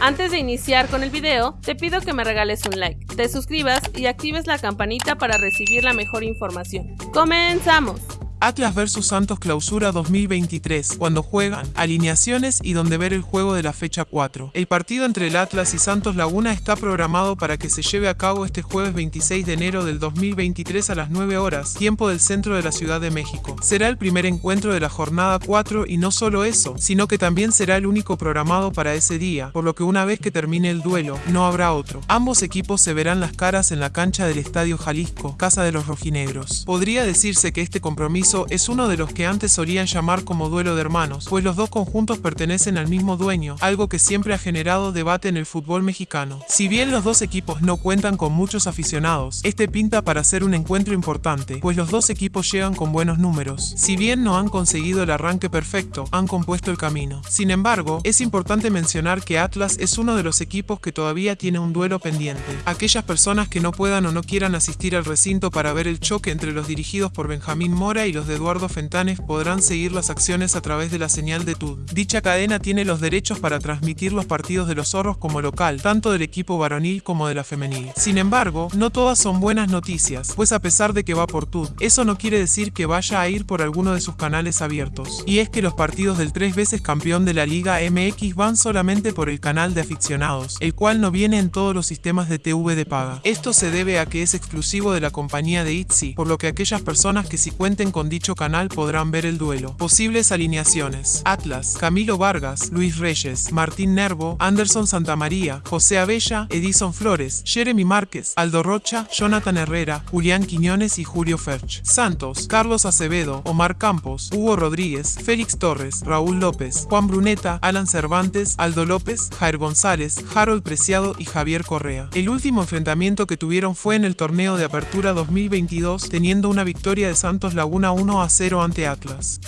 Antes de iniciar con el video, te pido que me regales un like, te suscribas y actives la campanita para recibir la mejor información. ¡Comenzamos! Atlas vs Santos Clausura 2023, cuando juegan, alineaciones y donde ver el juego de la fecha 4. El partido entre el Atlas y Santos Laguna está programado para que se lleve a cabo este jueves 26 de enero del 2023 a las 9 horas, tiempo del centro de la Ciudad de México. Será el primer encuentro de la jornada 4 y no solo eso, sino que también será el único programado para ese día, por lo que una vez que termine el duelo, no habrá otro. Ambos equipos se verán las caras en la cancha del Estadio Jalisco, casa de los rojinegros. Podría decirse que este compromiso es uno de los que antes solían llamar como duelo de hermanos, pues los dos conjuntos pertenecen al mismo dueño, algo que siempre ha generado debate en el fútbol mexicano. Si bien los dos equipos no cuentan con muchos aficionados, este pinta para ser un encuentro importante, pues los dos equipos llegan con buenos números. Si bien no han conseguido el arranque perfecto, han compuesto el camino. Sin embargo, es importante mencionar que Atlas es uno de los equipos que todavía tiene un duelo pendiente. Aquellas personas que no puedan o no quieran asistir al recinto para ver el choque entre los dirigidos por Benjamín Mora y los de Eduardo Fentanes podrán seguir las acciones a través de la señal de TUD. Dicha cadena tiene los derechos para transmitir los partidos de los zorros como local, tanto del equipo varonil como de la femenil. Sin embargo, no todas son buenas noticias, pues a pesar de que va por TUD, eso no quiere decir que vaya a ir por alguno de sus canales abiertos. Y es que los partidos del tres veces campeón de la Liga MX van solamente por el canal de aficionados, el cual no viene en todos los sistemas de TV de paga. Esto se debe a que es exclusivo de la compañía de ITZY, por lo que aquellas personas que si cuenten dicho canal podrán ver el duelo. Posibles alineaciones. Atlas, Camilo Vargas, Luis Reyes, Martín Nervo, Anderson Santamaría, José Abella, Edison Flores, Jeremy Márquez, Aldo Rocha, Jonathan Herrera, Julián Quiñones y Julio Ferch. Santos, Carlos Acevedo, Omar Campos, Hugo Rodríguez, Félix Torres, Raúl López, Juan Bruneta, Alan Cervantes, Aldo López, Jair González, Harold Preciado y Javier Correa. El último enfrentamiento que tuvieron fue en el torneo de apertura 2022, teniendo una victoria de Santos Laguna 1 a 0 ante Atlas.